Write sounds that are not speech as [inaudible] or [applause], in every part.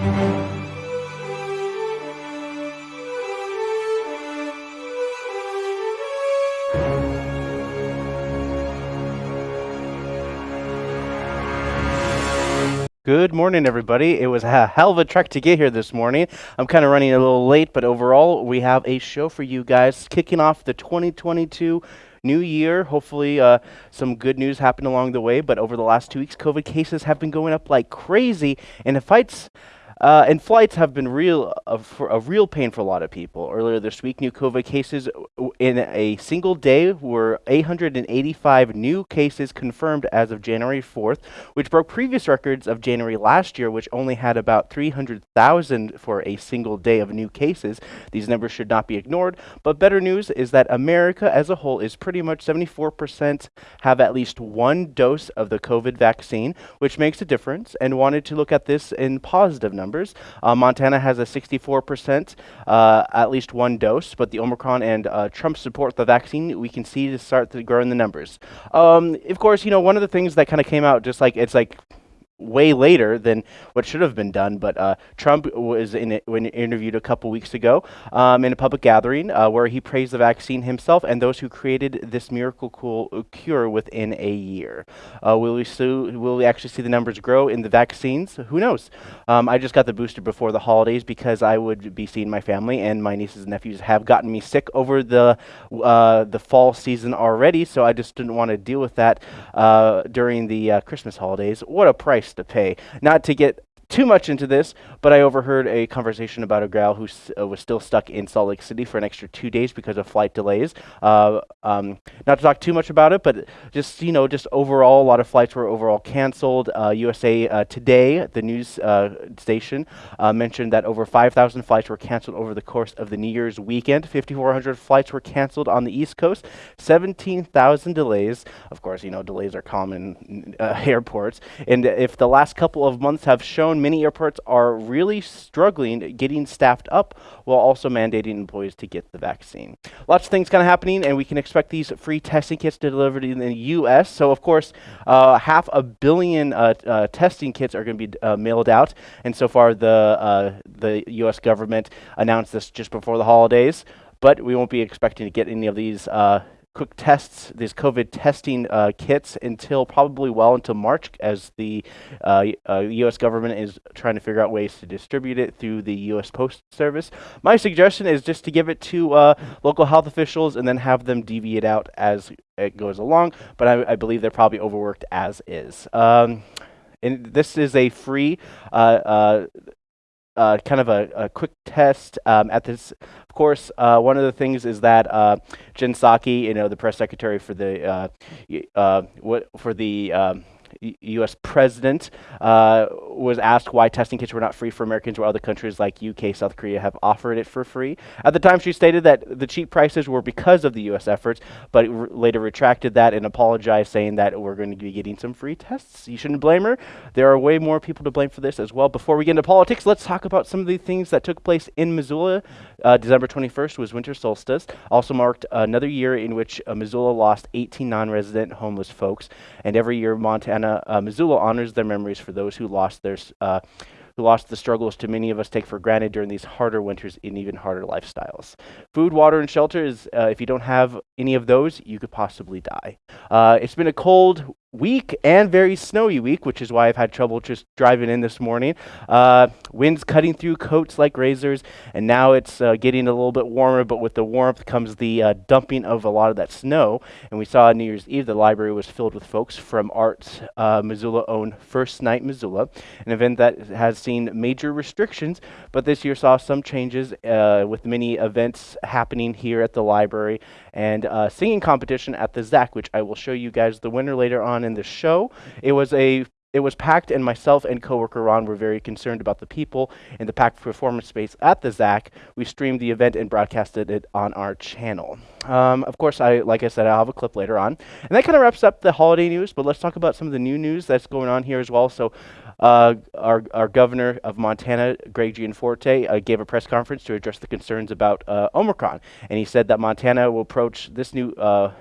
Good morning, everybody. It was a hell of a trek to get here this morning. I'm kind of running a little late, but overall, we have a show for you guys kicking off the 2022 new year. Hopefully, uh, some good news happened along the way, but over the last two weeks, COVID cases have been going up like crazy, and the fights uh, and flights have been real uh, a real pain for a lot of people. Earlier this week, new COVID cases in a single day were 885 new cases confirmed as of January 4th, which broke previous records of January last year, which only had about 300,000 for a single day of new cases. These numbers should not be ignored. But better news is that America as a whole is pretty much 74% have at least one dose of the COVID vaccine, which makes a difference. And wanted to look at this in positive numbers numbers. Uh, Montana has a 64%, uh, at least one dose, but the Omicron and uh, Trump support the vaccine, we can see to start to grow in the numbers. Um, of course, you know, one of the things that kind of came out just like, it's like, way later than what should have been done. But uh, Trump was in when interviewed a couple weeks ago um, in a public gathering uh, where he praised the vaccine himself and those who created this miracle cool uh, cure within a year. Uh, will we so, will we actually see the numbers grow in the vaccines? Who knows? Um, I just got the booster before the holidays because I would be seeing my family and my nieces and nephews have gotten me sick over the uh, the fall season already. So I just didn't want to deal with that uh, during the Christmas holidays. What a price to pay. Not to get too much into this, but I overheard a conversation about a gal who uh, was still stuck in Salt Lake City for an extra two days because of flight delays. Uh, um, not to talk too much about it, but just you know, just overall, a lot of flights were overall canceled. Uh, USA uh, Today, the news uh, station, uh, mentioned that over 5,000 flights were canceled over the course of the New Year's weekend. 5,400 flights were canceled on the East Coast. 17,000 delays. Of course, you know, delays are common in [laughs] airports. And if the last couple of months have shown many airports are really struggling getting staffed up while also mandating employees to get the vaccine. Lots of things kind of happening, and we can expect these free testing kits to delivered in the U.S. So, of course, uh, half a billion uh, uh, testing kits are going to be uh, mailed out, and so far the uh, the U.S. government announced this just before the holidays. But we won't be expecting to get any of these quick tests, these COVID testing uh, kits until probably well until March as the uh, uh, U.S. government is trying to figure out ways to distribute it through the U.S. Post Service. My suggestion is just to give it to uh, local health officials and then have them deviate out as it goes along, but I, I believe they're probably overworked as is. Um, and this is a free uh, uh, uh, kind of a, a quick test um, at this. Course, uh, one of the things is that uh, Jen Psaki, you know, the press secretary for the uh, uh, what for the um, U.S. president uh, was asked why testing kits were not free for Americans where other countries like UK, South Korea have offered it for free. At the time, she stated that the cheap prices were because of the U.S. efforts, but later retracted that and apologized, saying that we're going to be getting some free tests. You shouldn't blame her. There are way more people to blame for this as well. Before we get into politics, let's talk about some of the things that took place in Missoula. Uh, December 21st was winter solstice, also marked another year in which uh, Missoula lost 18 non-resident homeless folks, and every year Montana uh, Missoula honors their memories for those who lost their uh, who lost the struggles to many of us take for granted during these harder winters in even harder lifestyles. Food, water, and shelter is, uh, if you don't have any of those, you could possibly die. Uh, it's been a cold week and very snowy week, which is why I've had trouble just driving in this morning. Uh, winds cutting through coats like razors, and now it's uh, getting a little bit warmer, but with the warmth comes the uh, dumping of a lot of that snow. And we saw on New Year's Eve the library was filled with folks from Arts uh, Missoula owned First Night Missoula, an event that has seen major restrictions, but this year saw some changes uh, with many events happening here at the library and uh, singing competition at the ZACC, which I will show you guys the winner later on in the show. It was a it was packed, and myself and coworker Ron were very concerned about the people in the packed performance space at the ZACC. We streamed the event and broadcasted it on our channel. Um, of course, I like I said, I'll have a clip later on, and that kind of wraps up the holiday news. But let's talk about some of the new news that's going on here as well. So, uh, our our governor of Montana, Greg Gianforte, uh, gave a press conference to address the concerns about uh, Omicron, and he said that Montana will approach this new uh,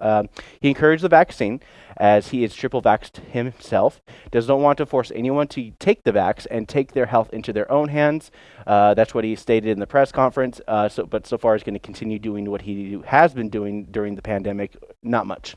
um, he encouraged the vaccine as he is triple vaxxed himself. Does not want to force anyone to take the vax and take their health into their own hands. Uh, that's what he stated in the press conference. Uh, so, but so far, he's going to continue doing what he has been doing during the pandemic, not much,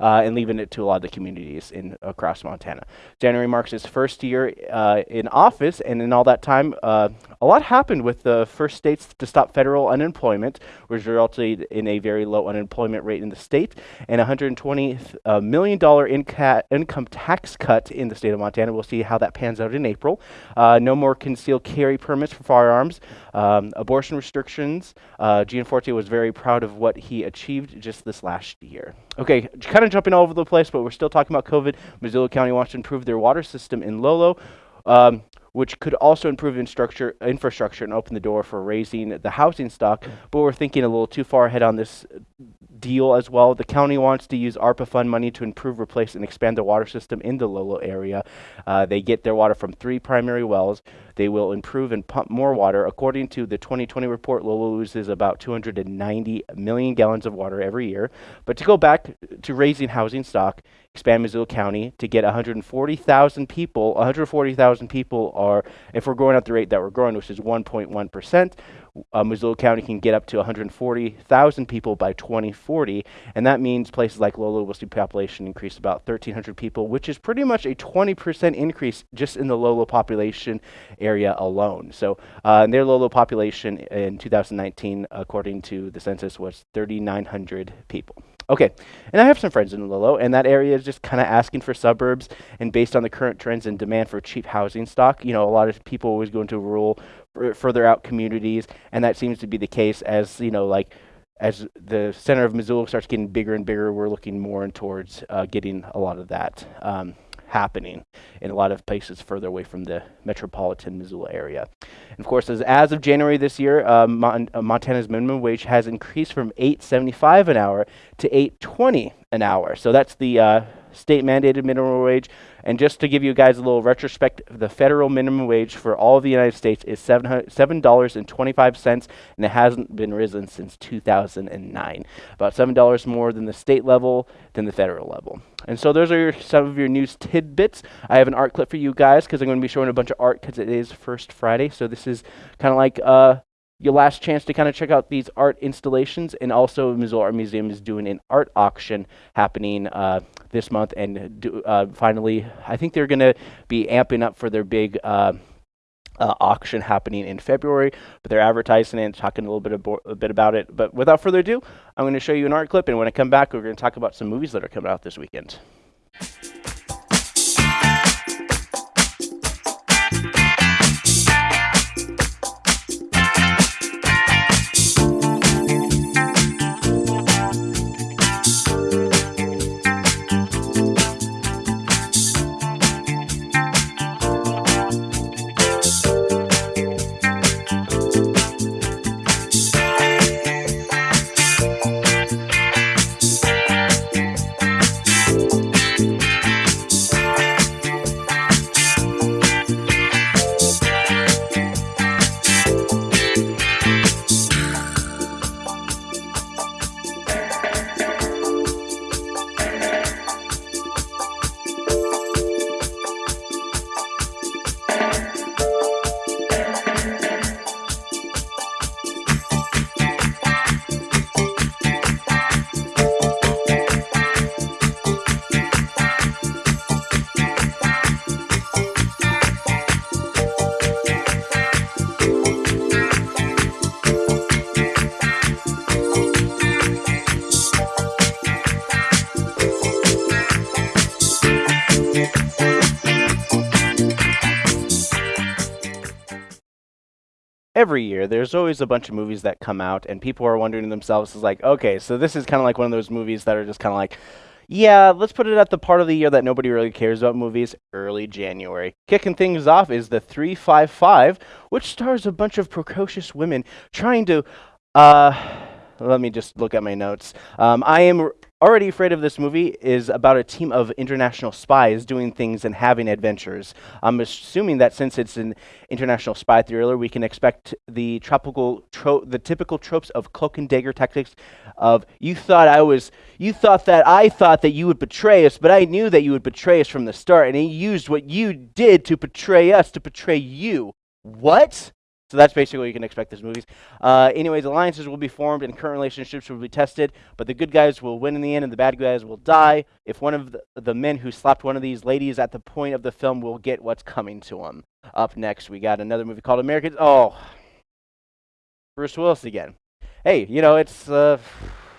uh, and leaving it to a lot of the communities in across Montana. January marks his first year uh, in office, and in all that time, uh, a lot happened with the first states to stop federal unemployment, which resulted in a very low unemployment rate in the state, and 120 uh, million inca- income tax cut in the state of Montana. We'll see how that pans out in April. no more concealed carry permits for firearms, um, abortion restrictions. Uh, Gianforte was very proud of what he achieved just this last year. Okay, kind of jumping all over the place, but we're still talking about COVID. Missoula County wants to improve their water system in Lolo. Um, which could also improve infrastructure and open the door for raising the housing stock. But we're thinking a little too far ahead on this deal as well. The county wants to use ARPA fund money to improve, replace, and expand the water system in the Lolo area. Uh, they get their water from three primary wells. They will improve and pump more water. According to the 2020 report, Lolo loses about 290 million gallons of water every year. But to go back to raising housing stock, expand Missoula County to get 140,000 people. 140,000 people are, if we're growing at the rate that we're growing, which is 1.1 percent, uh, Missoula County can get up to 140,000 people by 2040, and that means places like Lolo will see population increase about 1,300 people, which is pretty much a 20% increase just in the Lolo population area alone. So uh, their Lolo population in 2019, according to the census, was 3,900 people. Okay, and I have some friends in Lolo, and that area is just kind of asking for suburbs. And based on the current trends and demand for cheap housing stock, you know, a lot of people always go into rural, further out communities, and that seems to be the case as you know, like as the center of Missoula starts getting bigger and bigger, we're looking more and towards uh, getting a lot of that. Um, happening in a lot of places further away from the metropolitan Missoula area. And of course, as, as of January this year, uh, Mon- uh, Montana's minimum wage has increased from 8.75 an hour to 8.20 an hour. So that's the uh, state mandated minimum wage. And just to give you guys a little retrospect, the federal minimum wage for all of the United States is $7.25, and it hasn't been risen since 2009. About $7 more than the state level, than the federal level. And so those are your, some of your news tidbits. I have an art clip for you guys because I'm going to be showing a bunch of art because it is First Friday. So this is kind of like uh, your last chance to kind of check out these art installations. And also, Missoula Art Museum is doing an art auction happening uh, this month. And do, uh, finally, I think they're going to be amping up for their big. Uh, uh, auction happening in February, but they're advertising it, talking a little bit, abo- a bit about it. But without further ado, I'm going to show you an art clip, and when I come back, we're going to talk about some movies that are coming out this weekend. Every year there's always a bunch of movies that come out and people are wondering to themselves is like okay so this is kind of like one of those movies that are just kind of like yeah let's put it at the part of the year that nobody really cares about movies early january. Kicking things off is the 355 which stars a bunch of precocious women trying to uh let me just look at my notes. Um, i am Already Afraid of this movie is about a team of international spies doing things and having adventures. I'm assuming that since it's an international spy thriller, we can expect the tropical, tro- the typical tropes of cloak and dagger tactics. Of you thought I was, you thought that I thought that you would betray us, but I knew that you would betray us from the start, and he used what you did to betray us to betray you. What? So that's basically what you can expect this movies. Uh, anyways, alliances will be formed and current relationships will be tested, but the good guys will win in the end and the bad guys will die. If one of the, the men who slapped one of these ladies at the point of the film will get what's coming to him. Up next, we got another movie called Americans. Oh, Bruce Willis again. Hey, you know, it's. Uh,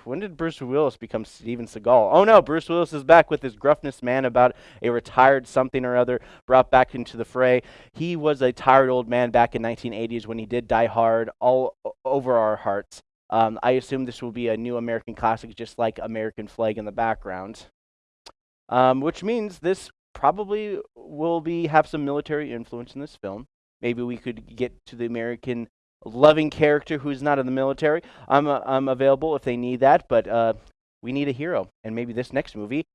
when did Bruce Willis become Steven Seagal? Oh no, Bruce Willis is back with his gruffness man about a retired something or other brought back into the fray. He was a tired old man back in 1980s when he did Die Hard all over our hearts. Um, I assume this will be a new American classic, just like American Flag in the background, um, which means this probably will be have some military influence in this film. Maybe we could get to the American loving character who's not in the military. I'm uh, I'm available if they need that, but uh, we need a hero, and maybe this next movie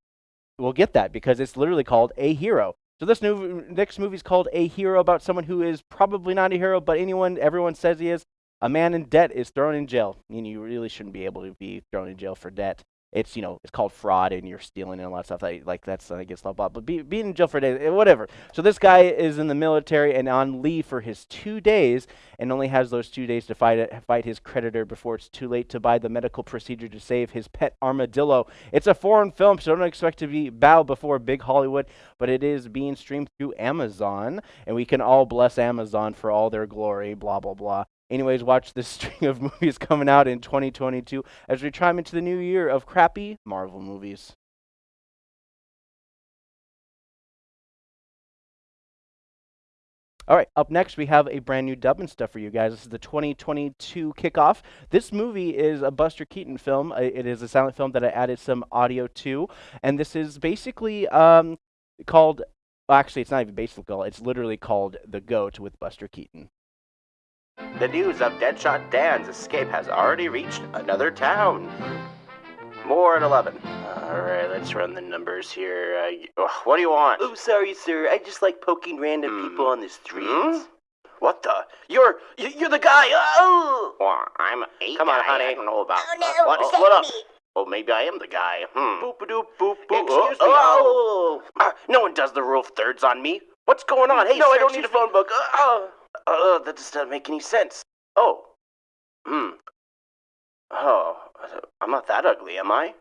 will get that because it's literally called A Hero. So this new next movie is called A Hero about someone who is probably not a hero, but anyone everyone says he is. A man in debt is thrown in jail. I mean, you really shouldn't be able to be thrown in jail for debt it's you know it's called fraud and you're stealing and a lot of stuff like, like that's I guess blah blah. But be, being in jail for a day, eh, whatever. So this guy is in the military and on leave for his two days, and only has those two days to fight fight his creditor before it's too late to buy the medical procedure to save his pet armadillo. It's a foreign film, so don't expect to be bow before big Hollywood, but it is being streamed through Amazon, and we can all bless Amazon for all their glory. Blah blah blah. Anyways, watch this [laughs] string of movies coming out in 2022 as we chime into the new year of crappy Marvel movies. All right, up next we have a brand new dub and stuff for you guys. This is the 2022 kickoff. This movie is a Buster Keaton film. It is a silent film that I added some audio to, and this is basically um, called. Well, actually, it's not even basically called. It's literally called The Goat with Buster Keaton. The news of Deadshot Dan's escape has already reached another town. More at 11. Alright, let's run the numbers here. Uh, what do you want? Oh, sorry, sir. I just like poking random mm. people on the streets. Mm? What the? You're you're the guy. Oh, well, I'm a Come guy. on, honey. I don't know about. Oh no! Uh, what, what up? Me. Oh, maybe I am the guy. Hmm. Boop a doop boop boop. Excuse oh, me. Oh. Uh, no one does the rule of thirds on me. What's going on? Hey, no, sir, I don't need a phone book. Uh, uh, that just doesn't make any sense. Oh. Hmm. Oh, I'm not that ugly, am I?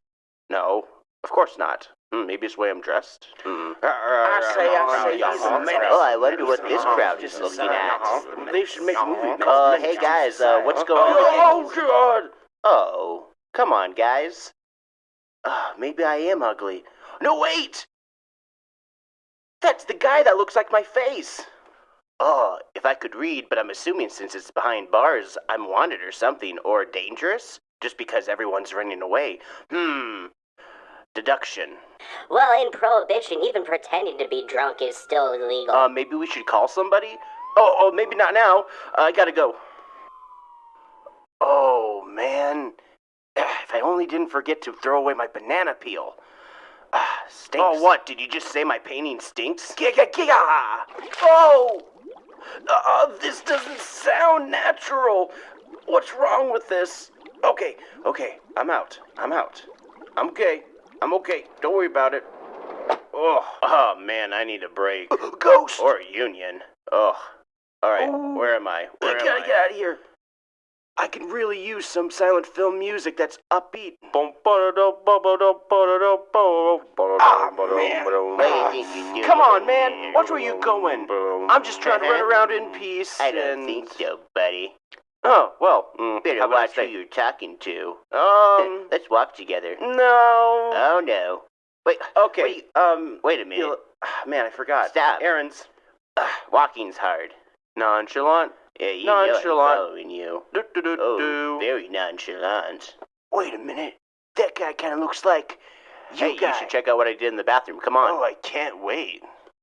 No, of course not. Hmm, maybe it's the way I'm dressed. Hmm. I say, I say, Oh, I wonder what this crowd is looking at. They should make a movie. Uh, hey guys, uh, what's going on? Oh, God! Oh, come on, guys. Uh, maybe I am ugly. No, wait! That's the guy that looks like my face. Oh, if I could read, but I'm assuming since it's behind bars, I'm wanted or something, or dangerous, just because everyone's running away. Hmm. Deduction. Well, in Prohibition, even pretending to be drunk is still illegal. Uh, maybe we should call somebody? Oh, oh, maybe not now. Uh, I gotta go. Oh, man. [sighs] If I only didn't forget to throw away my banana peel. Ah, stinks. Oh, what? Did you just say my painting stinks? Giga, giga! Oh! Uh, this doesn't sound natural. What's wrong with this? Okay, okay, I'm out. I'm out. I'm okay. I'm okay. Don't worry about it. Oh, oh man, I need a break. [gasps] Ghost! Or a union. Oh. Alright, where am I? Where I gotta I? get out of here. I can really use some silent film music that's upbeat. Oh. Come on, man. Watch where you going. I'm just trying to run around in peace. I don't and... think so, buddy. Oh, well, mm, better watch who you're talking to. Um, let's walk together. No. Oh no. Wait. Okay. Wait, um. Wait a minute. Man, I forgot. Stop. Errands. Uh, walking's hard. Nonchalant. Yeah, you nonchalant. know I'm following you. Do, do, do, oh, very nonchalant. Wait a minute. That guy kind of looks like you hey, guy. you should check out what I did in the bathroom. Come on. Oh, I can't wait.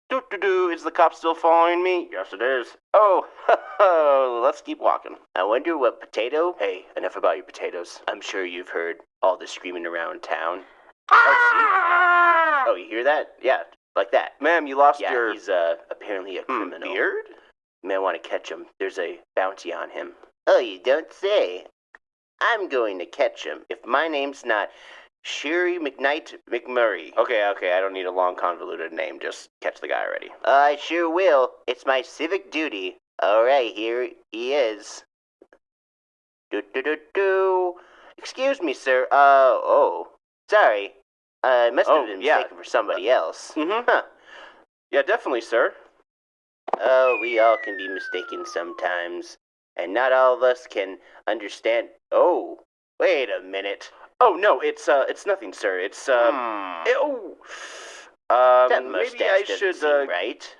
Do do do. Is the cop still following me? Yes, it is. Oh, [laughs] let's keep walking. I wonder what potato. Hey, enough about your potatoes. I'm sure you've heard all the screaming around town. Oh, see? Oh, you hear that? Yeah, like that. Ma'am, you lost Yeah, your he's uh, apparently a hmm, criminal. beard? You may want to catch him. There's a bounty on him. Oh, you don't say. I'm going to catch him. If my name's not Sherry McKnight McMurray. Okay, okay, I don't need a long convoluted name. Just catch the guy already. I sure will. It's my civic duty. All right, here he is. Do do do do. Excuse me, sir. Uh oh. Sorry. Uh, I must have Oh, been yeah. mistaken for somebody else. Mm-hmm. Huh. Yeah, definitely, sir. Oh, we all can be mistaken sometimes, and not all of us can understand. Oh, wait a minute. Oh no, it's uh, it's nothing, sir. It's um, Hmm. eh, oh, um, that maybe I should uh, right.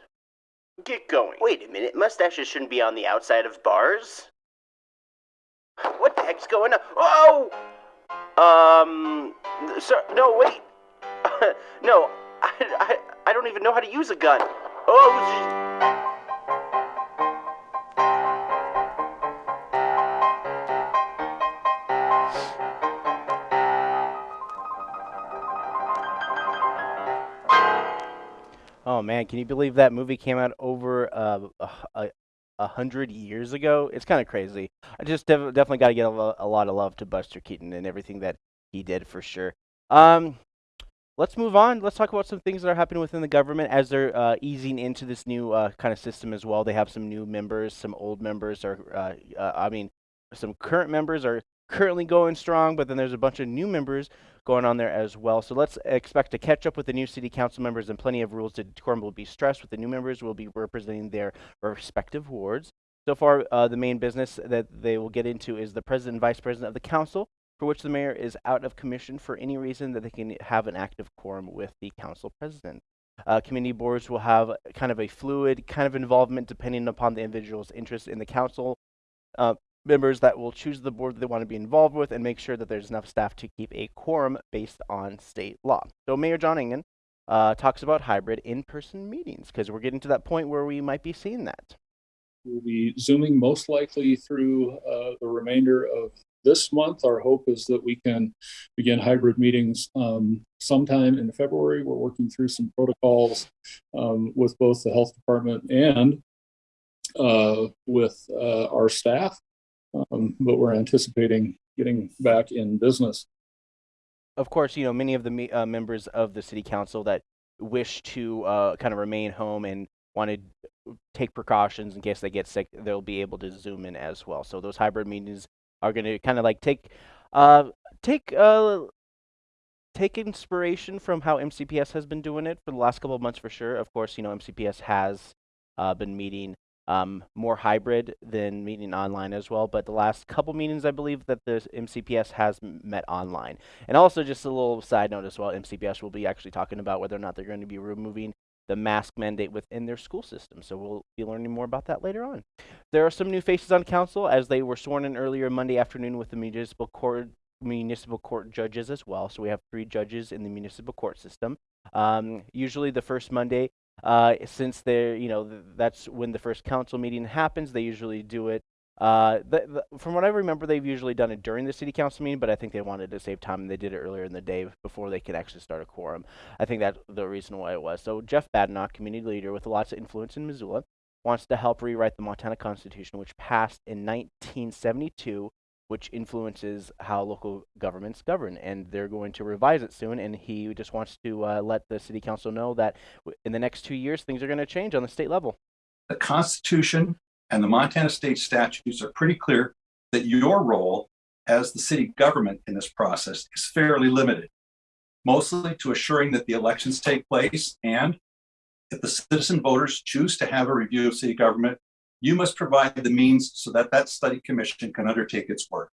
get going. Wait a minute. Mustaches shouldn't be on the outside of bars. What the heck's going on? Oh! Um, sir, no, wait. [laughs] no, I, I, I don't even know how to use a gun. Oh, Oh man, can you believe that movie came out over uh, a, a, hundred years ago? It's kind of crazy. I just def- definitely got to get a, lo- a lot of love to Buster Keaton and everything that he did for sure. Um, let's move on. Let's talk about some things that are happening within the government as they're uh, easing into this new uh, kind of system as well. They have some new members, some old members are. Uh, uh, I mean, some current members are currently going strong, but then there's a bunch of new members going on there as well. So let's expect to catch up with the new city council members and plenty of rules to decorum will be stressed with the new members will be representing their respective wards. So far, uh, the main business that they will get into is the president and vice president of the council, for which the mayor is out of commission for any reason that they can have an active quorum with the council president. Uh, community boards will have kind of a fluid kind of involvement depending upon the individual's interest in the council. Uh, members that will choose the board that they want to be involved with and make sure that there's enough staff to keep a quorum based on state law. So Mayor John Engen uh, talks about hybrid in-person meetings because we're getting to that point where we might be seeing that. We'll be zooming most likely through uh, the remainder of this month. Our hope is that we can begin hybrid meetings um, sometime in February. We're working through some protocols um, with both the health department and uh, with uh, our staff, um, but we're anticipating getting back in business. Of course, you know many of the me- uh, members of the city council that wish to uh, kind of remain home and want to take precautions in case they get sick, they'll be able to zoom in as well. So those hybrid meetings are going to kind of like take uh, take uh, take inspiration from how MCPS has been doing it for the last couple of months for sure. Of course, you know MCPS has uh, been meeting um, more hybrid than meeting online as well. But the last couple meetings, I believe that the MCPS has met online. And also, just a little side note as well, MCPS will be actually talking about whether or not they're going to be removing the mask mandate within their school system. So we'll be learning more about that later on. There are some new faces on council as they were sworn in earlier Monday afternoon with the municipal court municipal court judges as well. So we have three judges in the municipal court system. Um, usually the first Monday, uh, since they're you know th- that's when the first council meeting happens. They usually do it. Uh, from what I remember, they've usually done it during the city council meeting, but I think they wanted to save time and they did it earlier in the day before they could actually start a quorum. I think that's the reason why it was. So Jeff Badenoch, community leader with lots of influence in Missoula, wants to help rewrite the Montana Constitution, which passed in 1972 which influences how local governments govern. And they're going to revise it soon. And he just wants to uh, let the city council know that in the next two years, things are going to change on the state level. the Constitution and the Montana state statutes are pretty clear that your role as the city government in this process is fairly limited, mostly to assuring that the elections take place and if the citizen voters choose to have a review of city government, you must provide the means so that that study commission can undertake its work.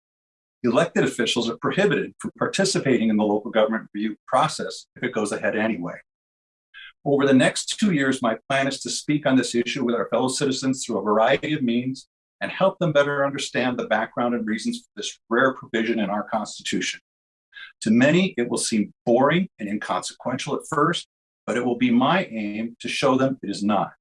Elected officials are prohibited from participating in the local government review process if it goes ahead anyway. Over the next two years, my plan is to speak on this issue with our fellow citizens through a variety of means and help them better understand the background and reasons for this rare provision in our Constitution. To many, it will seem boring and inconsequential at first, but it will be my aim to show them it is not.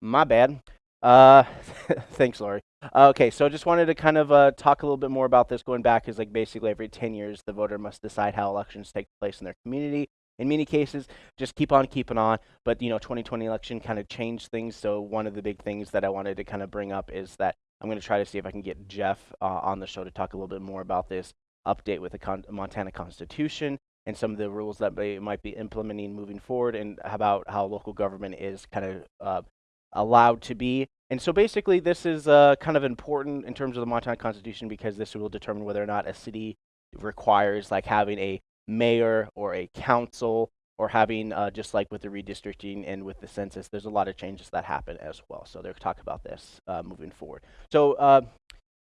My bad. Uh, [laughs] thanks, Lori. Okay, so I just wanted to kind of uh, talk a little bit more about this. Going back is like basically every 10 years, the voter must decide how elections take place in their community. In many cases, just keep on keeping on. But you know, 2020 election kind of changed things. So one of the big things that I wanted to kind of bring up is that I'm going to try to see if I can get Jeff uh, on the show to talk a little bit more about this update with the con Montana Constitution and some of the rules that they might be implementing moving forward, and about how local government is kind of uh, allowed to be. And so basically, this is uh, kind of important in terms of the Montana Constitution because this will determine whether or not a city requires like having a mayor or a council or having uh, just like with the redistricting and with the census, there's a lot of changes that happen as well. So they're talk about this uh, moving forward. So uh,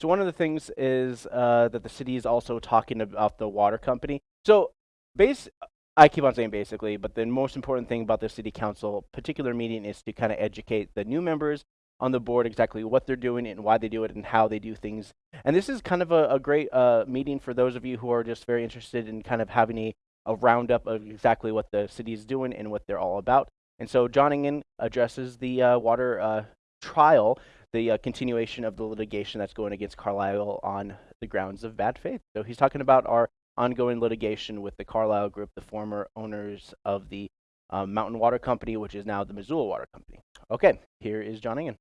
so one of the things is uh, that the city is also talking about the water company. So base, I keep on saying basically, but the most important thing about the city council particular meeting is to kind of educate the new members on the board exactly what they're doing and why they do it and how they do things. And this is kind of a, a great uh, meeting for those of you who are just very interested in kind of having a, a roundup of exactly what the city is doing and what they're all about. And so John Engen addresses the uh, water uh, trial, the uh, continuation of the litigation that's going against Carlyle on the grounds of bad faith. So he's talking about our ongoing litigation with the Carlyle Group, the former owners of the um, Mountain Water Company, which is now the Missoula Water Company. Okay, here is John Engen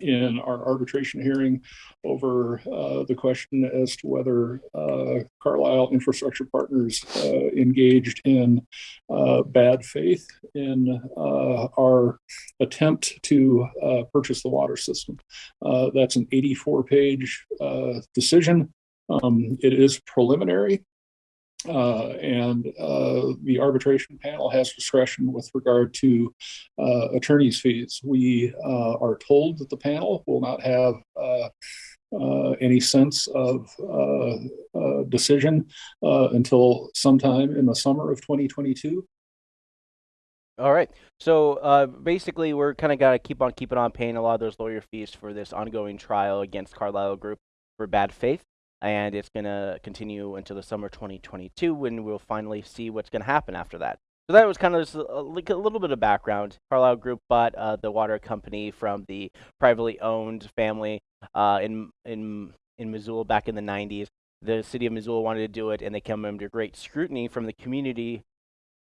in our arbitration hearing over uh, the question as to whether uh, Carlyle Infrastructure Partners uh, engaged in uh, bad faith in uh, our attempt to uh, purchase the water system. that's an 84 page decision. Um, it is preliminary. Uh, and uh, the arbitration panel has discretion with regard to uh, attorney's fees. We uh, are told that the panel will not have uh, any sense of decision until sometime in the summer of 2022. All right. So basically, we're kind of got to keep on keeping on paying a lot of those lawyer fees for this ongoing trial against Carlyle Group for bad faith and it's going to continue until the summer 2022 when we'll finally see what's going to happen after that. So that was kind of a, like a little bit of background. Carlyle Group bought uh, the water company from the privately owned family uh, in in in Missoula back in the 90s. The city of Missoula wanted to do it, and they came under great scrutiny from the community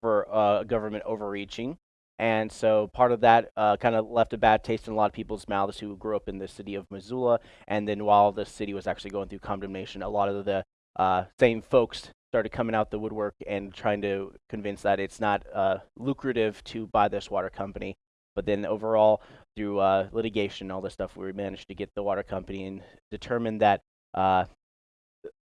for uh, government overreaching. And so part of that uh, kind of left a bad taste in a lot of people's mouths who grew up in the city of Missoula. And then while the city was actually going through condemnation, a lot of the uh, same folks started coming out the woodwork and trying to convince that it's not uh, lucrative to buy this water company. But then overall, through uh, litigation and all this stuff, we managed to get the water company and determined that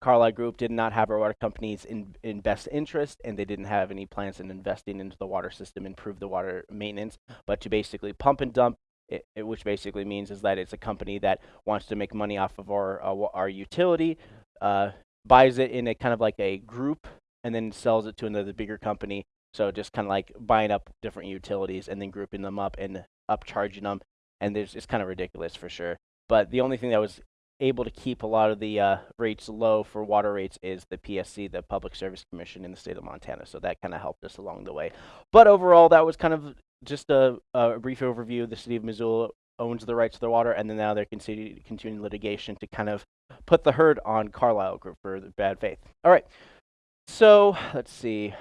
Carlyle Group did not have our water companies in, in best interest, and they didn't have any plans in investing into the water system, improve the water maintenance, but to basically pump and dump, it, it, which basically means is that it's a company that wants to make money off of our uh, our utility, uh, buys it in a kind of like a group, and then sells it to another bigger company. So just kind of like buying up different utilities and then grouping them up and upcharging them, and there's it's kind of ridiculous for sure. But the only thing that was able to keep a lot of the uh, rates low for water rates is the PSC, the Public Service Commission in the state of Montana. So that kind of helped us along the way. But overall, that was kind of just a, a brief overview. The city of Missoula owns the rights to the water, and then now they're continuing, continuing litigation to kind of put the hurt on Carlyle Group for bad faith. All right. So let's see.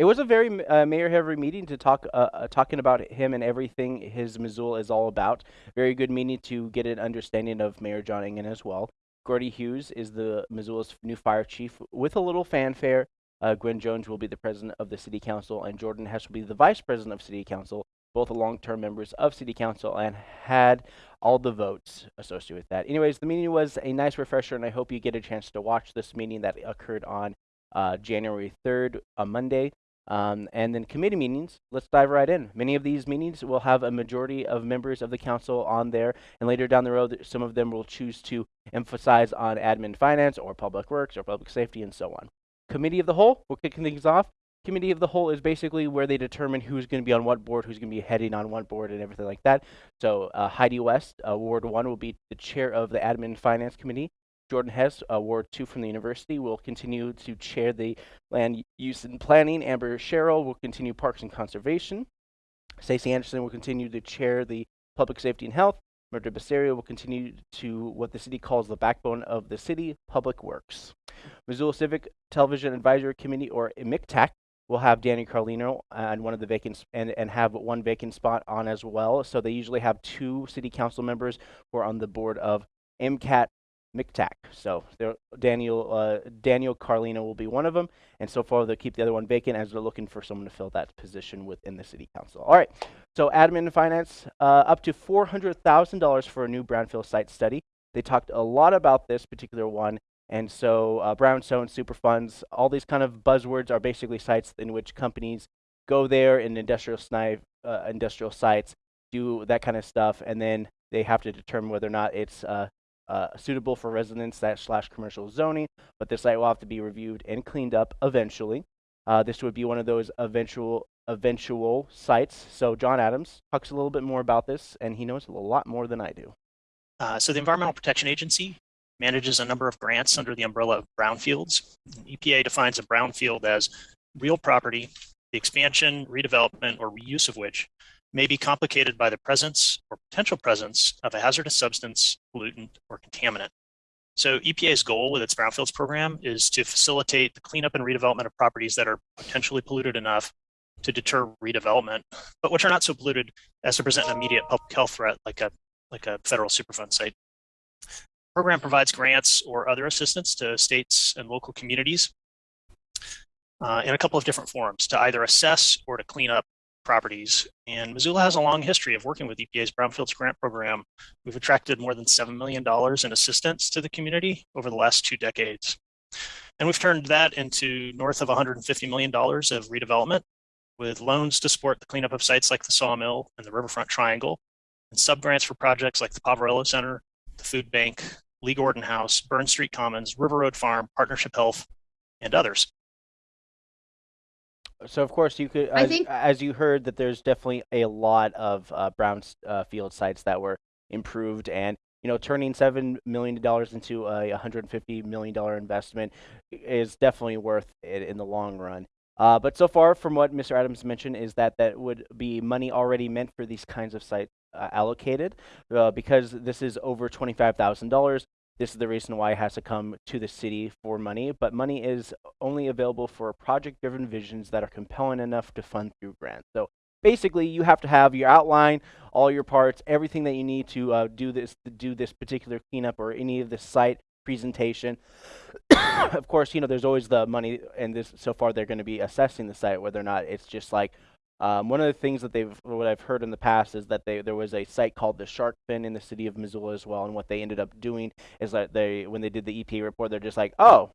It was a very uh, mayor-heavy meeting to talk, uh, uh, talking about him and everything his Missoula is all about. Very good meeting to get an understanding of Mayor John Engen as well. Gordy Hughes is the Missoula's new fire chief with a little fanfare. Uh, Gwen Jones will be the president of the city council, and Jordan Hess will be the vice president of city council. Both long-term members of city council and had all the votes associated with that. Anyways, the meeting was a nice refresher, and I hope you get a chance to watch this meeting that occurred on uh, January 3rd, a Monday. Um, and then committee meetings, let's dive right in. Many of these meetings will have a majority of members of the council on there, and later down the road, some of them will choose to emphasize on admin finance or public works or public safety and so on. Committee of the whole, we're kicking things off. Committee of the whole is basically where they determine who's going to be on what board, who's going to be heading on what board, and everything like that. So uh, Heidi West, uh, Ward 1, will be the chair of the Admin Finance Committee. Jordan Hess, uh, Ward 2 from the university, will continue to chair the land use and planning. Amber Sherrill will continue parks and conservation. Stacey Anderson will continue to chair the Public Safety and Health. Mirtha Becerra will continue to what the city calls the backbone of the city, Public Works. Missoula Civic Television Advisory Committee, or MICTAC, will have Danny Carlino and one of the vacant and, and have one vacant spot on as well. So they usually have two city council members who are on the board of MCAT McTack. So Daniel uh, Daniel Carlino will be one of them, and so far they'll keep the other one vacant as they're looking for someone to fill that position within the city council. All right, so admin and finance, uh, up to four hundred thousand dollars for a new brownfield site study. They talked a lot about this particular one, and so uh, brownstone, super funds, all these kind of buzzwords are basically sites in which companies go there in industrial snipe, uh, industrial sites, do that kind of stuff, and then they have to determine whether or not it's uh, suitable for residence that slash commercial zoning, but the site will have to be reviewed and cleaned up eventually. Uh, this would be one of those eventual eventual sites. So John Adams talks a little bit more about this, and he knows a lot more than I do. Uh, so the Environmental Protection Agency manages a number of grants under the umbrella of brownfields. EPA defines a brownfield as real property, the expansion, redevelopment, or reuse of which may be complicated by the presence or potential presence of a hazardous substance, pollutant, or contaminant. So EPA's goal with its brownfields program is to facilitate the cleanup and redevelopment of properties that are potentially polluted enough to deter redevelopment, but which are not so polluted as to present an immediate public health threat like a like a federal Superfund site. The program provides grants or other assistance to states and local communities uh, in a couple of different forms to either assess or to clean up properties. And Missoula has a long history of working with EPA's Brownfields Grant Program. We've attracted more than $7 million in assistance to the community over the last two decades. And we've turned that into north of $150 million of redevelopment with loans to support the cleanup of sites like the Sawmill and the Riverfront Triangle, and subgrants for projects like the Poverello Center, the Food Bank, Lee Gordon House, Burn Street Commons, River Road Farm, Partnership Health, and others. So of course you could, I as, think- as you heard, that there's definitely a lot of uh, brown uh, field sites that were improved, and you know, turning seven million dollars into a 150 million dollar investment is definitely worth it in the long run. Uh, but so far, from what Mr. Adams mentioned, is that that would be money already meant for these kinds of sites uh, allocated, uh, because this is over twenty-five thousand dollars. This is the reason why it has to come to the city for money, but money is only available for project-driven visions that are compelling enough to fund through grants. So basically, you have to have your outline, all your parts, everything that you need to uh, do this to do this particular cleanup or any of the site presentation. [coughs] of course, you know there's always the money, and this so far they're going to be assessing the site whether or not it's just like um, one of the things that they've, what I've heard in the past is that they, there was a site called the Shark Fin in the city of Missoula as well, and what they ended up doing is that they, when they did the EPA report, they're just like, oh,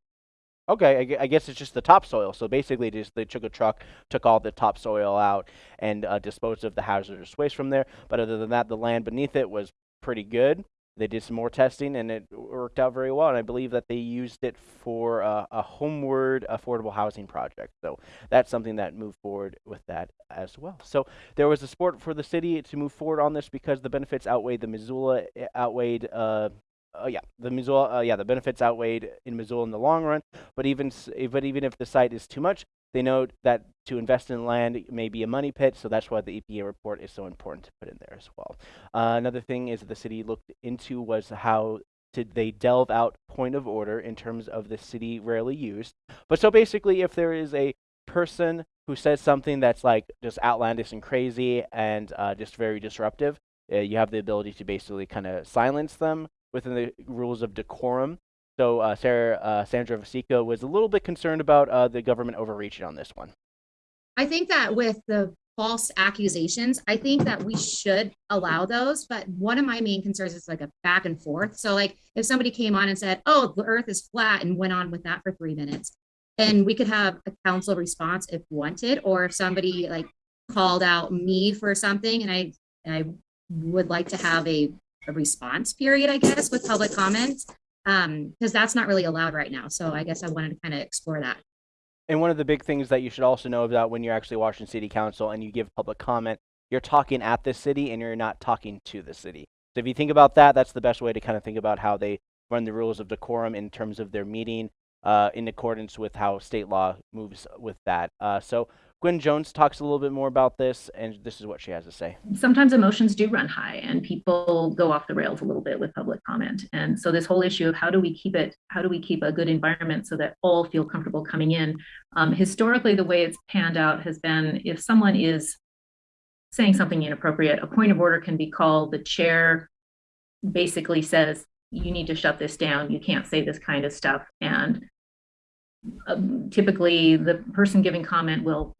okay, I, I guess it's just the topsoil. So basically, just they took a truck, took all the topsoil out, and uh, disposed of the hazardous waste from there. But other than that, the land beneath it was pretty good they did some more testing and it worked out very well. And I believe that they used it for uh, a homeward affordable housing project. So that's something that moved forward with that as well. So there was a support for the city to move forward on this because the benefits outweighed the Missoula eh, outweighed. Uh, uh, yeah, the Missoula, uh, yeah, the benefits outweighed in Missoula in the long run. But even, but even if the site is too much, they note that to invest in land may be a money pit, so that's why the EPA report is so important to put in there as well. Uh, another thing is that the city looked into was how did they delve out point of order in terms of the city rarely used. But so basically, if there is a person who says something that's like just outlandish and crazy and uh, just very disruptive, uh, you have the ability to basically kind of silence them within the rules of decorum. So uh, Sarah, uh, Sandra Vasecka was a little bit concerned about uh, the government overreaching on this one. I think that with the false accusations, I think that we should allow those. But one of my main concerns is like a back and forth. So like if somebody came on and said, oh, the earth is flat and went on with that for three minutes, and we could have a council response if wanted, or if somebody like called out me for something and I, and I would like to have a, a response period, I guess, with public comments um because that's not really allowed right now. So i guess i wanted to kind of explore that. And one of the big things that you should also know about when you're actually watching city council and you give public comment you're talking at the city and you're not talking to the city. So if you think about that that's the best way to kind of think about how they run the rules of decorum in terms of their meeting uh, in accordance with how state law moves with that. Uh, so Gwen Jones talks a little bit more about this, and this is what she has to say. sometimes emotions do run high and people go off the rails a little bit with public comment. And so this whole issue of how do we keep it, how do we keep a good environment so that all feel comfortable coming in? Um, historically, the way it's panned out has been if someone is saying something inappropriate, a point of order can be called. The chair basically says, you need to shut this down. You can't say this kind of stuff. And um, typically the person giving comment will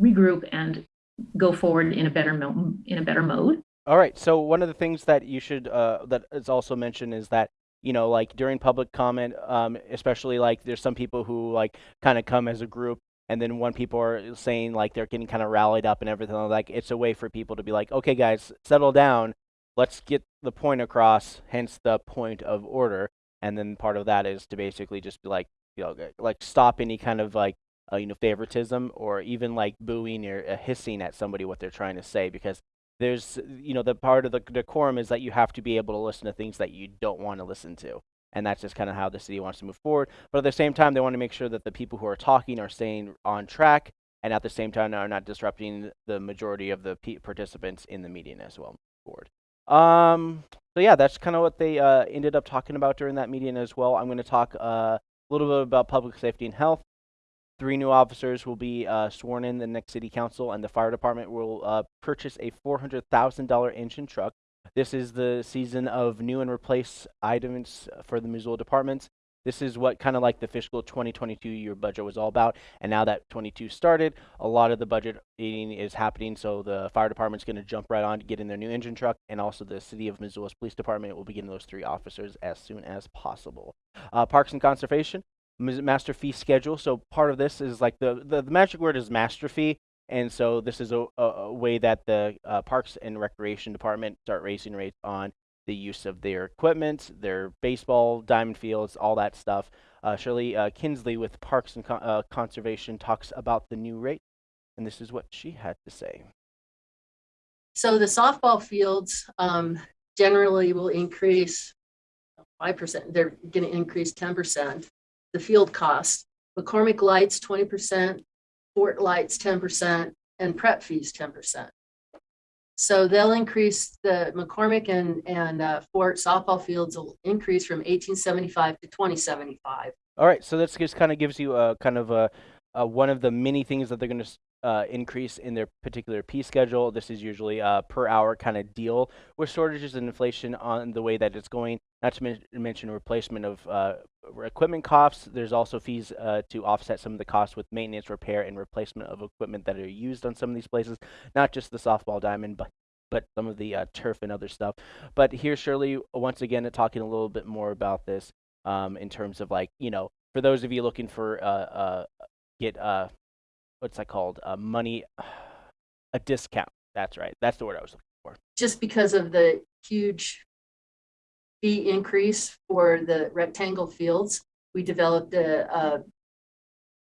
regroup and go forward in a better in a better mode. All right. So one of the things that you should uh, that is also mentioned is that you know like during public comment, um, especially like there's some people who like kind of come as a group, and then when people are saying like they're getting kind of rallied up and everything like it's a way for people to be like, okay, guys, settle down. Let's get the point across. Hence the point of order. And then part of that is to basically just be like, you know, like stop any kind of like uh, you know favoritism or even like booing or uh, hissing at somebody what they're trying to say because there's you know the part of the decorum is that you have to be able to listen to things that you don't want to listen to and that's just kind of how the city wants to move forward. But at the same time they want to make sure that the people who are talking are staying on track and at the same time are not disrupting the majority of the participants in the meeting as well forward. Um so yeah that's kind of what they uh, ended up talking about during that meeting as well. I'm going to talk uh, a little bit about public safety and health Three new officers will be uh, sworn in the next city council, and the fire department will uh, purchase a $400,000 engine truck. This is the season of new and replace items for the Missoula departments. This is what kind of like the fiscal 2022 year budget was all about. And now that 22 started, a lot of the budget eating is happening. So the fire department's going to jump right on to get in their new engine truck. And also the city of Missoula's police department will begin those three officers as soon as possible. Uh, Parks and Conservation master fee schedule. So part of this is like the, the, the magic word is master fee. And so this is a, a, a way that the uh, Parks and Recreation Department start raising rates on the use of their equipment, their baseball, diamond fields, all that stuff. Uh, Shirley uh, Kinsley with Parks and Con- uh, Conservation talks about the new rate, and this is what she had to say. So the softball fields um, generally will increase 5%. They're going to increase 10% the field cost. McCormick Lights twenty percent, Fort Lights ten percent, and prep fees ten percent. So they'll increase the McCormick and, and uh, Fort softball fields will increase from eighteen seventy-five to twenty seventy-five. All right, so this just kind of gives you a kind of a, a one of the many things that they're going to uh, increase in their particular P schedule. This is usually a per hour kind of deal with shortages and inflation on the way that it's going. Not to men- mention replacement of uh, equipment costs. There's also fees uh, to offset some of the costs with maintenance, repair, and replacement of equipment that are used on some of these places. Not just the softball diamond, but but some of the uh, turf and other stuff. But here, Shirley, once again, talking a little bit more about this um, in terms of like you know, for those of you looking for uh, uh, get uh, what's that called? A money, [sighs] a discount. That's right. That's the word I was looking for. Just because of the huge fee increase for the rectangle fields, we developed a, a,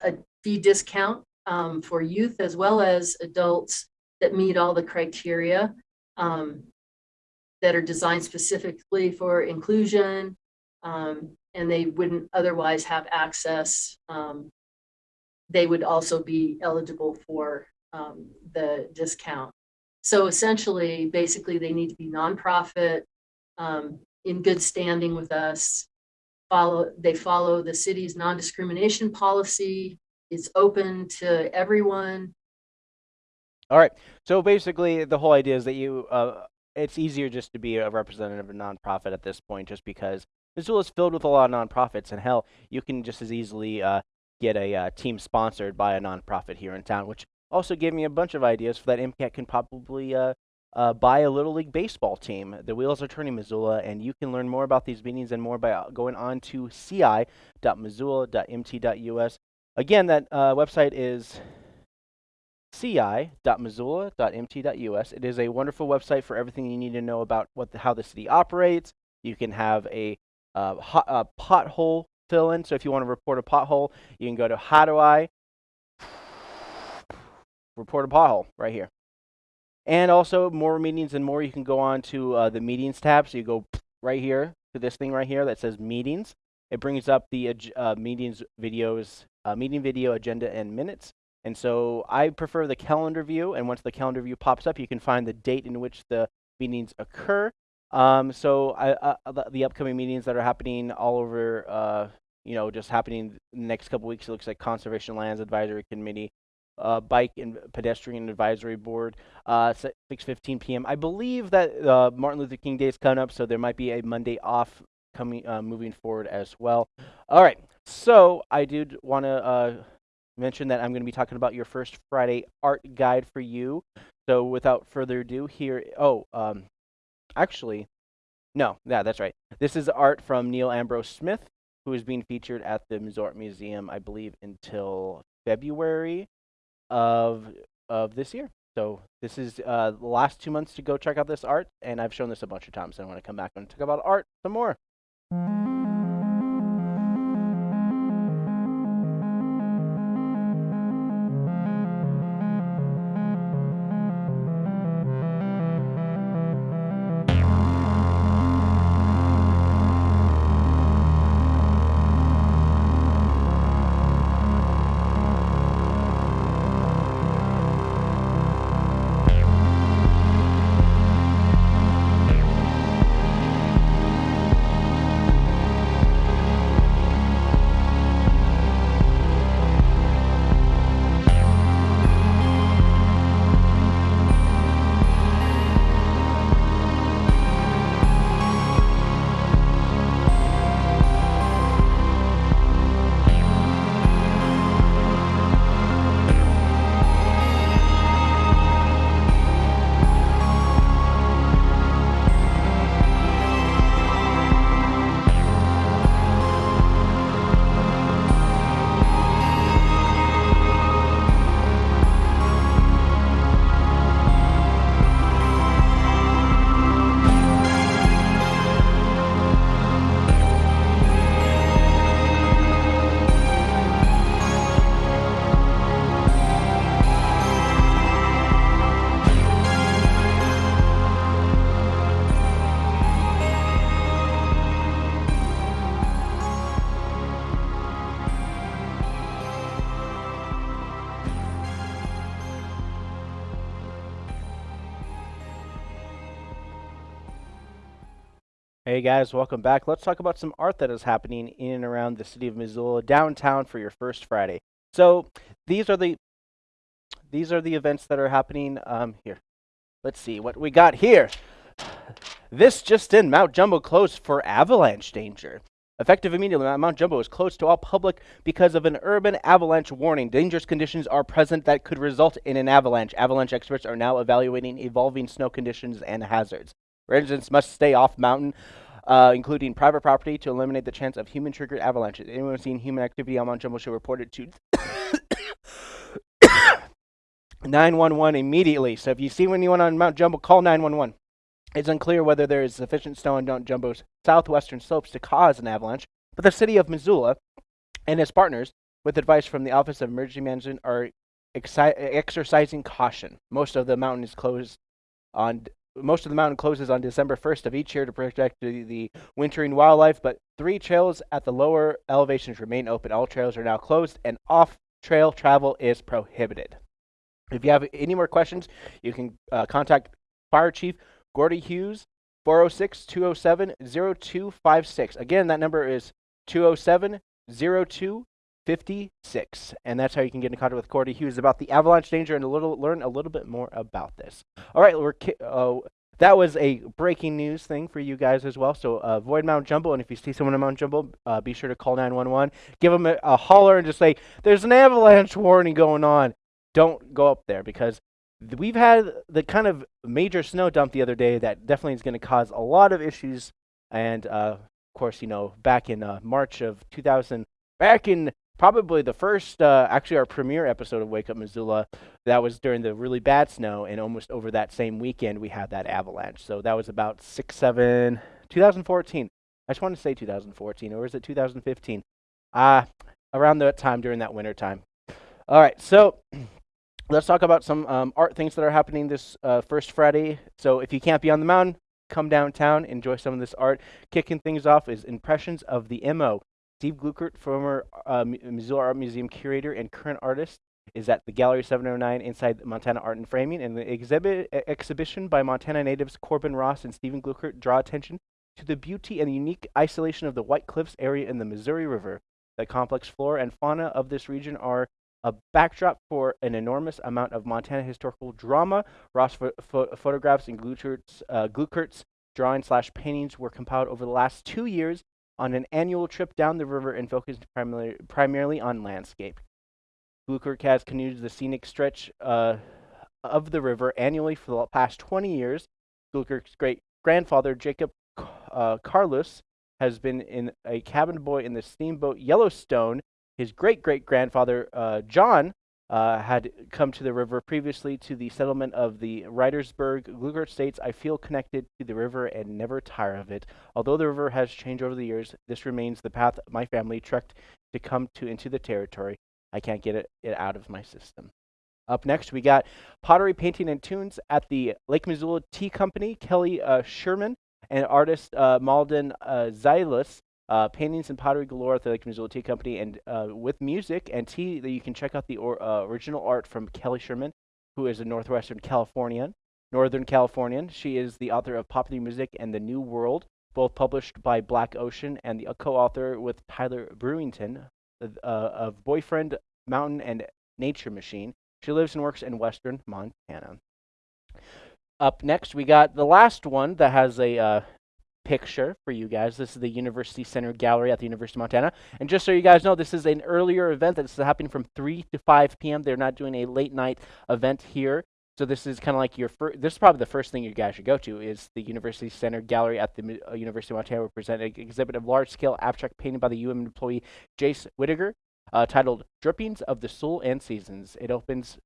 a fee discount um, for youth as well as adults that meet all the criteria um, that are designed specifically for inclusion, um, and they wouldn't otherwise have access um, they would also be eligible for um, the discount. So essentially, basically, they need to be nonprofit, um, in good standing with us. Follow, they follow the city's non-discrimination policy. It's open to everyone. All right. So basically, the whole idea is that you, uh, it's easier just to be a representative of a nonprofit at this point, just because Missoula is filled with a lot of nonprofits, and hell, you can just as easily uh, get a uh, team sponsored by a nonprofit here in town, which also gave me a bunch of ideas for that MCAT can probably uh, uh, buy a Little League baseball team. The wheels are turning Missoula, and you can learn more about these meetings and more by uh, going on to ci.missoula.mt.us. Again, that uh, website is ci.missoula.mt.us. It is a wonderful website for everything you need to know about what the, how the city operates. You can have a uh, uh, pothole fill in. So if you want to report a pothole, you can go to how do I report a pothole right here. And also more meetings and more, you can go on to uh, the meetings tab. So you go right here to this thing right here that says meetings. It brings up the uh, meetings videos, uh, meeting video agenda and minutes. And so I prefer the calendar view. And once the calendar view pops up, you can find the date in which the meetings occur. Um, so I, uh, the, the upcoming meetings that are happening all over, uh, you know, just happening next couple weeks, it looks like Conservation Lands Advisory Committee, uh, Bike and Pedestrian Advisory Board, uh, 6:15 p.m. I believe that uh, Martin Luther King Day is coming up, so there might be a Monday off coming uh, moving forward as well. All right, so I did want to uh, mention that I'm going to be talking about your first Friday art guide for you. So without further ado, here. Oh, um, actually, no, yeah, that's right. This is art from Neal Ambrose-Smith, who is being featured at the Missouri Museum, I believe, until February of of this year. So this is uh, the last two months to go check out this art, and I've shown this a bunch of times. So I want to come back and talk about art some more. Hey guys, welcome back. Let's talk about some art that is happening in and around the city of Missoula downtown for your first Friday. So these are the these are the events that are happening um, here. Let's see what we got here. This just in, Mount Jumbo closed for avalanche danger. Effective immediately, Mount Jumbo is closed to all public because of an urban avalanche warning. Dangerous conditions are present that could result in an avalanche. Avalanche experts are now evaluating evolving snow conditions and hazards. Residents must stay off mountain, uh, including private property, to eliminate the chance of human-triggered avalanches. Anyone seeing human activity on Mount Jumbo should report it to [coughs] 911 immediately. So if you see anyone on Mount Jumbo, call 911. It's unclear whether there is sufficient snow on Mount Jumbo's southwestern slopes to cause an avalanche, but the city of Missoula and its partners, with advice from the Office of Emergency Management, are exercising caution. Most of the mountain is closed on most of the mountain closes on December 1st of each year to protect the, the, wintering wildlife, but three trails at the lower elevations remain open. All trails are now closed, and off trail travel is prohibited. If you have any more questions, you can uh, contact Fire Chief Gordy Hughes, 406 207 0256. Again, that number is 207 0256. 56. And that's how you can get in contact with Gordy Hughes about the avalanche danger and a little learn a little bit more about this. All right, we're uh, that was a breaking news thing for you guys as well. So uh, avoid Mount Jumbo, and if you see someone at Mount Jumbo, uh, be sure to call 911. Give them a, a holler and just say, "There's an avalanche warning going on." Don't go up there because we've had the kind of major snow dump the other day that definitely is going to cause a lot of issues. And uh, of course, you know, back in uh, March of 2000, back in probably the first, uh, actually our premiere episode of Wake Up Missoula, that was during the really bad snow, and almost over that same weekend we had that avalanche. So that was about six, seven, 2014. I just want to say 2014, or is it 2015? Uh, around that time during that winter time. All right, so [clears throat] let's talk about some um, art things that are happening this uh, first Friday. So if you can't be on the mountain, come downtown, enjoy some of this art. Kicking things off is Impressions of the MO. Steve Glueckert, former uh, Missoula Art Museum curator and current artist, is at the Gallery 709 inside Montana Art and Framing. And the exhibit exhibition by Montana natives Corbin Ross and Stephen Glueckert draw attention to the beauty and unique isolation of the White Cliffs area in the Missouri River. The complex flora and fauna of this region are a backdrop for an enormous amount of Montana historical drama. Ross pho pho photographs and Glueckert's, uh, Glueckert's drawings slash paintings were compiled over the last two years on an annual trip down the river and focused primarily, primarily on landscape. Glueckert has canoed the scenic stretch uh, of the river annually for the past 20 years. Glueckert's great grandfather, Jacob uh, Carlos, has been in a cabin boy in the steamboat Yellowstone. His great great grandfather, uh, John, uh, had come to the river previously to the settlement of the Writersburg. Glueckert states, I feel connected to the river and never tire of it. Although the river has changed over the years, this remains the path my family trekked to come to into the territory. I can't get it, it out of my system. Up next, we got pottery, painting, and tunes at the Lake Missoula Tea Company. Kelly uh, Schirmann and artist uh, Malden uh, Xylus uh, paintings and pottery galore at the Lake Missoula Tea Company, and uh, with music and tea, that you can check out the or, uh, original art from Kelly Schirmann, who is a Northwestern Californian, Northern Californian. She is the author of Popular Music and the New World, both published by Black Ocean, and the co-author with Tyler Brewington uh, of Boyfriend, Mountain, and Nature Machine. She lives and works in Western Montana. Up next, we got the last one that has a uh, picture for you guys. This is the University Center Gallery at the University of Montana. And just so you guys know, this is an earlier event that's happening from 3 to 5 p.m. They're not doing a late night event here. So this is kind of like your first, this is probably the first thing you guys should go to is the University Center Gallery at the uh, University of Montana will present an exhibit of large-scale abstract painting by the UM employee Jace Whittaker uh, titled Drippings of the Soul and Seasons. It opens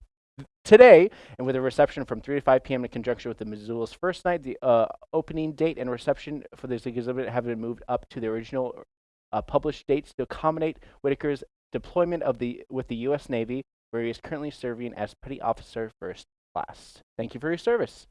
today, and with a reception from 3 to 5 p.m. in conjunction with the Missoula's first night, the uh, opening date and reception for this exhibit have been moved up to the original uh, published dates to accommodate Whitaker's deployment of the with the U.S. Navy, where he is currently serving as Petty Officer First Class. Thank you for your service.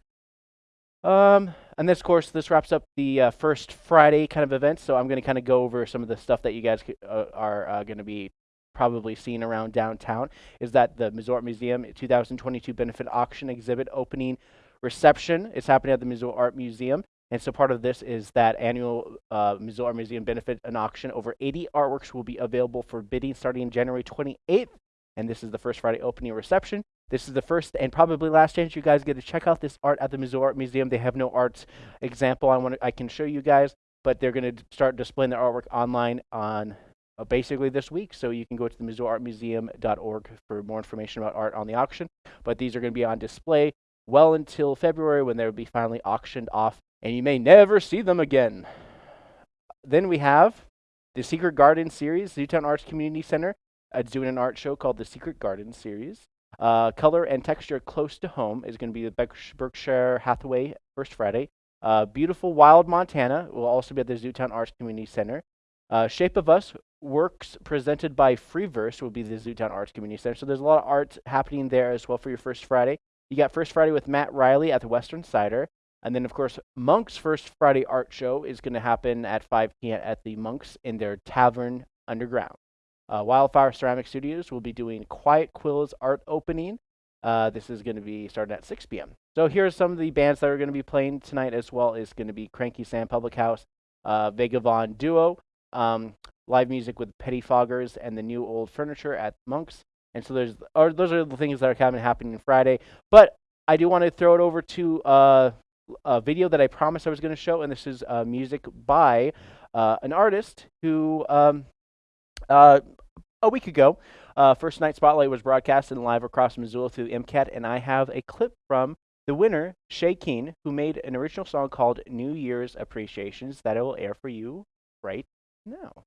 Um, and this course, this wraps up the uh, first Friday kind of event. So I'm going to kind of go over some of the stuff that you guys uh, are uh, going to be probably seen around downtown is that the Missoula Art Museum 2022 benefit auction exhibit opening reception is happening at the Missoula Art Museum. And so part of this is that annual uh, Missoula Art Museum benefit and auction. Over 80 artworks will be available for bidding starting January 28th. And this is the first Friday opening reception. This is the first and probably last chance you guys get to check out this art at the Missoula Art Museum. They have no art example I want to I can show you guys, but they're going to start displaying their artwork online on uh, basically this week. So you can go to the MissoulaArtMuseum.org for more information about art on the auction. But these are going to be on display well until February when they'll be finally auctioned off, and you may never see them again. Then we have the Secret Garden series. Zootown Arts Community Center is doing an art show called the Secret Garden series. Uh, color and texture close to home is going to be the Berkshire Hathaway First Friday. Uh, beautiful Wild Montana will also be at the Zootown Arts Community Center. Uh, Shape of Us works presented by Freeverse will be the Zootown Arts Community Center. So there's a lot of art happening there as well for your First Friday. You got First Friday with Matt Riley at the Western Cider. And then, of course, Monk's First Friday Art Show is going to happen at 5 p.m. at the Monks in their Tavern Underground. Uh, Wildfire Ceramic Studios will be doing Quiet Quills art opening. Uh, this is going to be starting at 6 p.m. So here's some of the bands that are going to be playing tonight as well. Is going to be Cranky Sam Public House, uh, Duo, um, live music with Pettifoggers and the new old furniture at Monks. And so there's, or those are the things that are of happening Friday. But I do want to throw it over to uh, a video that I promised I was going to show, and this is uh, music by uh, an artist who um, uh, a week ago, uh, First Night Spotlight was broadcasted live across Missoula through MCAT, and I have a clip from the winner, Shay Keen, who made an original song called New Year's Appreciations that I will air for you right now.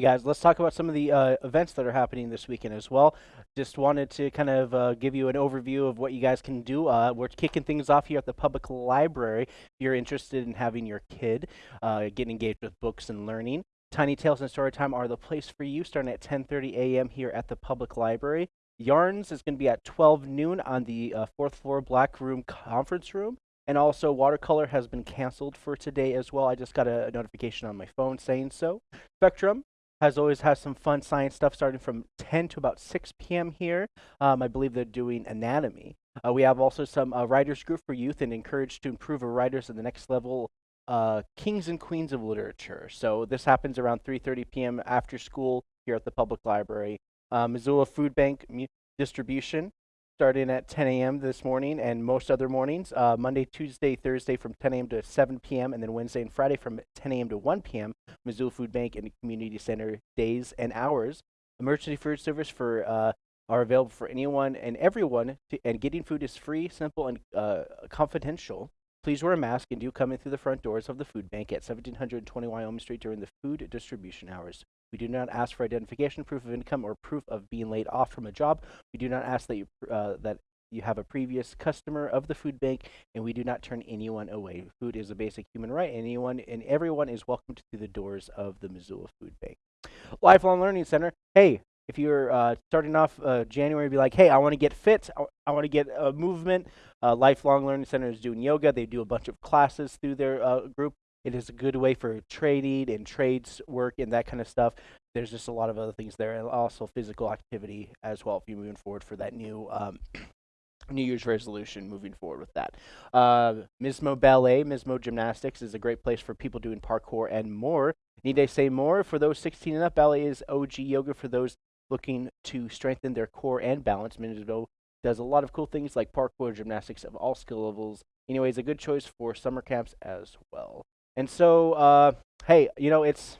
Guys, let's talk about some of the uh, events that are happening this weekend as well. Just wanted to kind of uh, give you an overview of what you guys can do. Uh, we're kicking things off here at the public library. If you're interested in having your kid uh, get engaged with books and learning, Tiny Tales and Storytime are the place for you, starting at 10:30 a.m. here at the public library. Yarns is going to be at 12 noon on the uh, fourth floor black room conference room. And also, watercolor has been canceled for today as well. I just got a notification on my phone saying so. Spectrum has always has some fun science stuff starting from 10 to about 6 p.m. here. Um, I believe they're doing anatomy. Uh, we have also some uh, writers group for youth and encouraged to improve our writers at the next level. Uh, kings and queens of literature. So this happens around 3:30 p.m. after school here at the public library. Uh, Missoula Food Bank distribution starting at 10 a.m. this morning and most other mornings. Uh, Monday, Tuesday, Thursday from 10 a.m. to 7 p.m. and then Wednesday and Friday from 10 a.m. to 1 p.m. Missoula Food Bank and Community Center days and hours. Emergency food service for uh, are available for anyone and everyone, to, and getting food is free, simple, and uh, confidential. Please wear a mask and do come in through the front doors of the food bank at 1720 Wyoming Street during the food distribution hours. We do not ask for identification, proof of income, or proof of being laid off from a job. We do not ask that you uh, that you have a previous customer of the food bank, and we do not turn anyone away. Food is a basic human right. Anyone and everyone is welcome to the doors of the Missoula Food Bank. Lifelong Learning Center. Hey, if you're uh, starting off uh, January, be like, hey, I want to get fit. I, I want to get a movement. Uh, Lifelong Learning Center is doing yoga. They do a bunch of classes through their uh, group. It is a good way for trading and trades work and that kind of stuff. There's just a lot of other things there, and also physical activity as well. If you're moving forward for that new um, [clears throat] New Year's resolution moving forward with that. Uh, Mismo Ballet, Mismo Gymnastics is a great place for people doing parkour and more. Need I say more? For those 16 and up, ballet is OG yoga for those looking to strengthen their core and balance. Mismo does a lot of cool things like parkour, gymnastics of all skill levels. Anyways, a good choice for summer camps as well. And so, uh, hey, you know, it's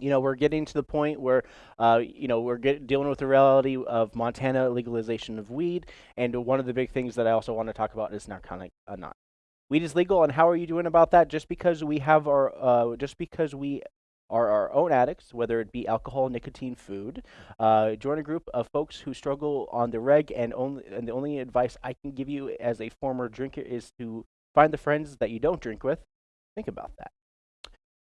you know we're getting to the point where uh, you know we're get, dealing with the reality of Montana legalization of weed, and one of the big things that I also want to talk about is narcotic uh, not weed is legal, and how are you doing about that? Just because we have our uh, just because we are our own addicts, whether it be alcohol, nicotine, food. Uh, join a group of folks who struggle on the reg, and only and the only advice I can give you as a former drinker is to find the friends that you don't drink with. Think about that.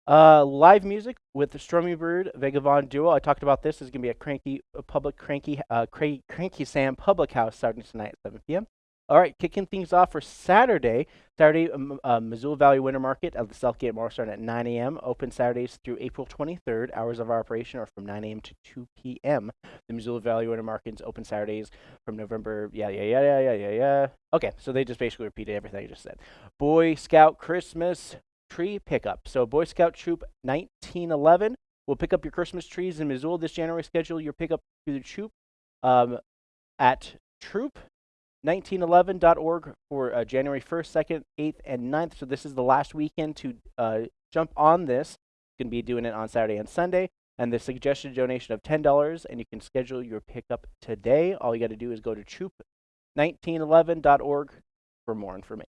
Uh, live music with the Strummy Bird Vagabond duo. I talked about this. Is going to be a cranky, a public cranky, uh, cra cranky Sam Public House starting tonight at 7 p.m. All right, kicking things off for Saturday. Saturday, um, uh, Missoula Valley Winter Market at the Southgate Mall starting at 9 a.m. Open Saturdays through April 23rd. Hours of operation are from 9 a.m. to 2 p.m. The Missoula Valley Winter Market is open Saturdays from November. Yeah, yeah, yeah, yeah, yeah, yeah, yeah. Okay, so they just basically repeated everything I just said. Boy Scout Christmas tree pickup. So Boy Scout Troop 1911 will pick up your Christmas trees in Missoula this January. Schedule your pickup through the troop um, at troop1911.org for uh, January 1st, 2nd, 8th, and 9th. So this is the last weekend to uh, jump on this. Going to be doing it on Saturday and Sunday. And the suggested donation of $10, and you can schedule your pickup today. All you got to do is go to troop1911.org for more information.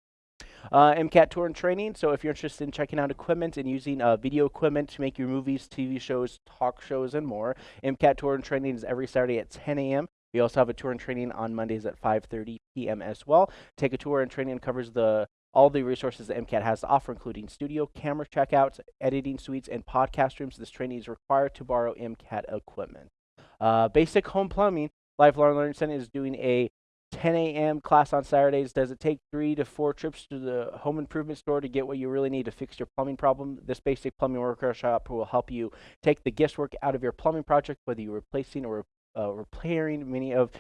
Uh, MCAT Tour and Training. So if you're interested in checking out equipment and using uh, video equipment to make your movies, TV shows, talk shows, and more, MCAT Tour and Training is every Saturday at 10 a.m. We also have a tour and training on Mondays at 5:30 p.m. as well. Take a tour and training covers the all the resources that MCAT has to offer, including studio, camera checkouts, editing suites, and podcast rooms. This training is required to borrow MCAT equipment. Uh, basic home plumbing. Lifelong Learning Center is doing a 10 a.m. class on Saturdays. Does it take three to four trips to the home improvement store to get what you really need to fix your plumbing problem? This basic plumbing workshop will help you take the guesswork out of your plumbing project, whether you're replacing or uh, repairing. Many of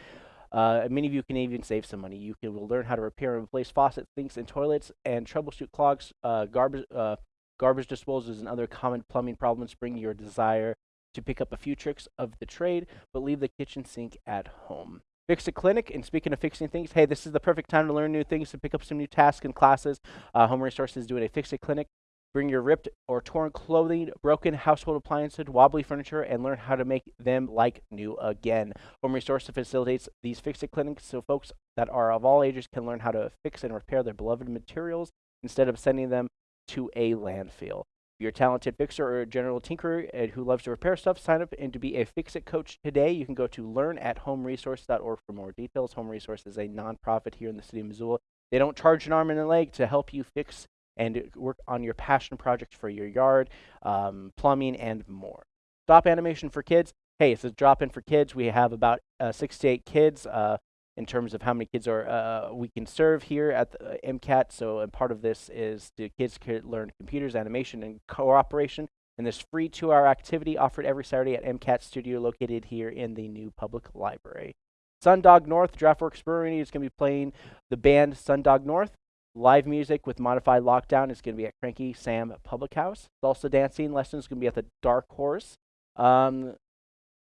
uh, many of you can even save some money. You can will learn how to repair and replace faucets, sinks, and toilets, and troubleshoot clogs, uh, garbage, uh, garbage disposals, and other common plumbing problems. Bring your desire to pick up a few tricks of the trade, but leave the kitchen sink at home. Fix a Clinic, and speaking of fixing things, hey, this is the perfect time to learn new things, to pick up some new tasks and classes. Uh, Home Resources doing a Fix a Clinic. Bring your ripped or torn clothing, broken household appliances, wobbly furniture, and learn how to make them like new again. Home Resources facilitates these Fix a Clinics so folks that are of all ages can learn how to fix and repair their beloved materials instead of sending them to a landfill you're a talented fixer or a general tinkerer and who loves to repair stuff, sign up and to be a Fix-It coach today. You can go to learn at homeresource.org for more details. Home Resource is a nonprofit here in the city of Missoula. They don't charge an arm and a leg to help you fix and work on your passion projects for your yard, um, plumbing, and more. Stop animation for kids. Hey, it's a drop in for kids. We have about uh, six to eight kids. Uh, in terms of how many kids are uh, we can serve here at the, uh, MCAT. So and part of this is the kids can learn computers, animation, and cooperation. And this free two-hour activity offered every Saturday at MCAT Studio located here in the new public library. Sundog North, Draftworks Brewery is going to be playing the band Sundog North. Live music with modified lockdown is going to be at Cranky Sam Public House. Salsa dancing lessons going to be at the Dark Horse. Um,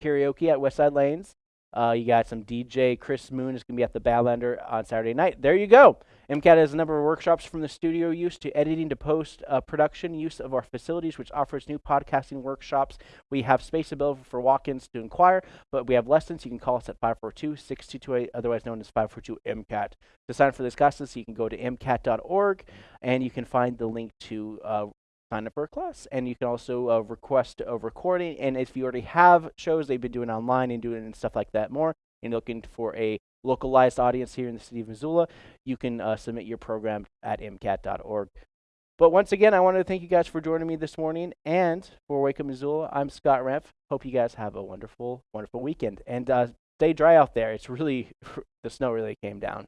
karaoke at Westside Lanes. Uh, you got some DJ Chris Moon is going to be at the Badlander on Saturday night. There you go. MCAT has a number of workshops from the studio use to editing to post uh, production use of our facilities, which offers new podcasting workshops. We have space available for walk ins to inquire, but we have lessons. You can call us at 542 6228, otherwise known as 542 MCAT. To sign up for this classes, you can go to mcat.org and you can find the link to uh, sign up for a class. And you can also uh, request a recording. And if you already have shows they've been doing online and doing and stuff like that more, and looking for a localized audience here in the city of Missoula, you can uh, submit your program at mcat.org. But once again, I wanted to thank you guys for joining me this morning. And for Wake Up Missoula, I'm Scott Remf. Hope you guys have a wonderful, wonderful weekend. And uh, stay dry out there. It's really, [laughs] the snow really came down.